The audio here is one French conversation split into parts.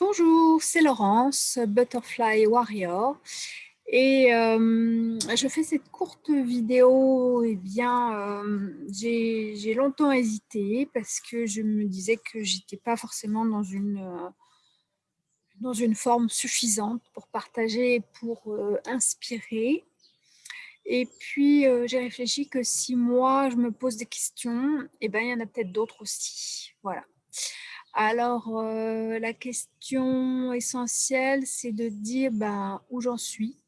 Bonjour, c'est Laurence, Butterfly Warrior. Et euh, je fais cette courte vidéo, et eh bien, euh, j'ai longtemps hésité parce que je me disais que j'étais pas forcément dans une, euh, dans une forme suffisante pour partager, pour inspirer. Et puis, j'ai réfléchi que si moi, je me pose des questions, et eh ben, il y en a peut-être d'autres aussi. Voilà. Alors, la question essentielle, c'est de dire ben, où j'en suis.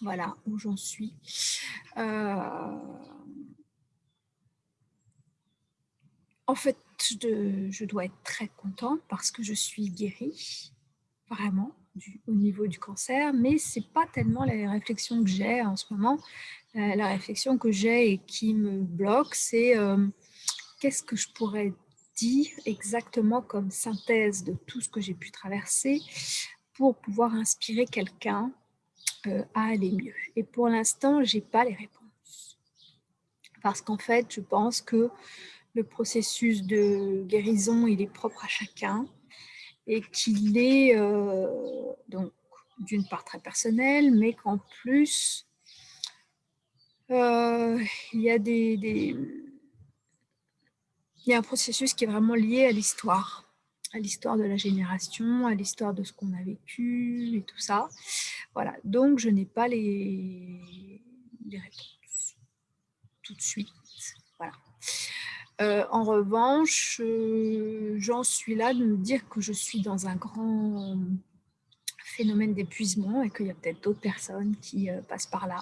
Voilà, où j'en suis. En fait, je, dois être très contente parce que je suis guérie, vraiment, au niveau du cancer, mais ce n'est pas tellement la réflexion que j'ai en ce moment. la réflexion que j'ai et qui me bloque, c'est qu'est-ce que je pourrais dire exactement comme synthèse de tout ce que j'ai pu traverser pour pouvoir inspirer quelqu'un euh, à aller mieux. Et pour l'instant, je n'ai pas les réponses. Parce qu'en fait, je pense que le processus de guérison, il est propre à chacun et qu'il est euh, donc d'une part très personnel, mais qu'en plus, euh, il y a des il y a un processus qui est vraiment lié à l'histoire, à l'histoire de la génération, à l'histoire de ce qu'on a vécu et tout ça. Voilà, donc je n'ai pas les, réponses tout de suite. Voilà. Euh, en revanche, euh, j'en suis là de me dire que je suis dans un grand phénomène d'épuisement et qu'il y a peut-être d'autres personnes qui euh, passent par là.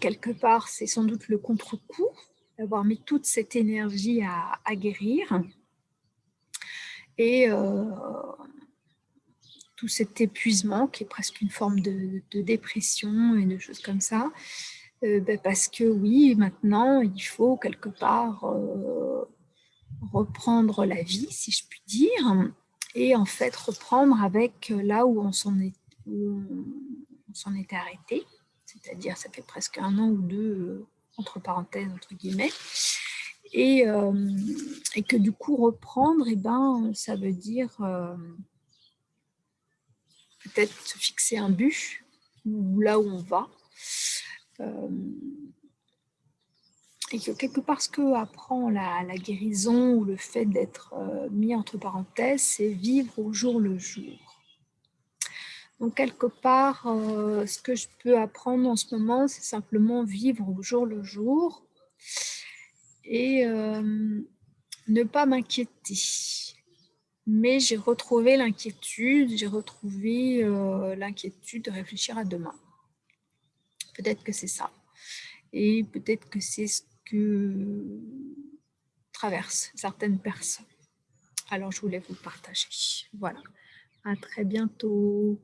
quelque part, c'est sans doute le contre-coup d'avoir mis toute cette énergie à, guérir. Et euh, tout cet épuisement qui est presque une forme de, dépression et de choses comme ça, euh, ben parce que oui, maintenant, il faut quelque part euh, reprendre la vie, si je puis dire, et en fait reprendre avec là où on s'en est, arrêté, c'est-à-dire ça fait presque un an ou deux entre parenthèses, entre guillemets, et, euh, et que du coup, reprendre, eh ben, ça veut dire euh, peut-être se fixer un but, ou là où on va, euh, et que quelque part, ce que apprend la guérison ou le fait d'être mis entre parenthèses, c'est vivre au jour le jour. Donc, quelque part, euh, ce que je peux apprendre en ce moment, c'est simplement vivre au jour le jour et euh, ne pas m'inquiéter. Mais j'ai retrouvé l'inquiétude, j'ai retrouvé euh, l'inquiétude de réfléchir à demain. Peut-être que c'est ça. Et peut-être que c'est ce que traversent certaines personnes. Alors, je voulais vous partager. Voilà. À très bientôt.